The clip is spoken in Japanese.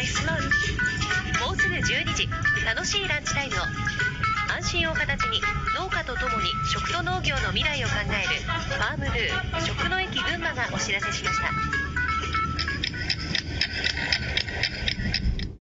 もうすぐ12時。楽しいランチタイムを。安心を形に農家とともに食と農業の未来を考えるファームドゥ食の駅群馬がお知らせしました。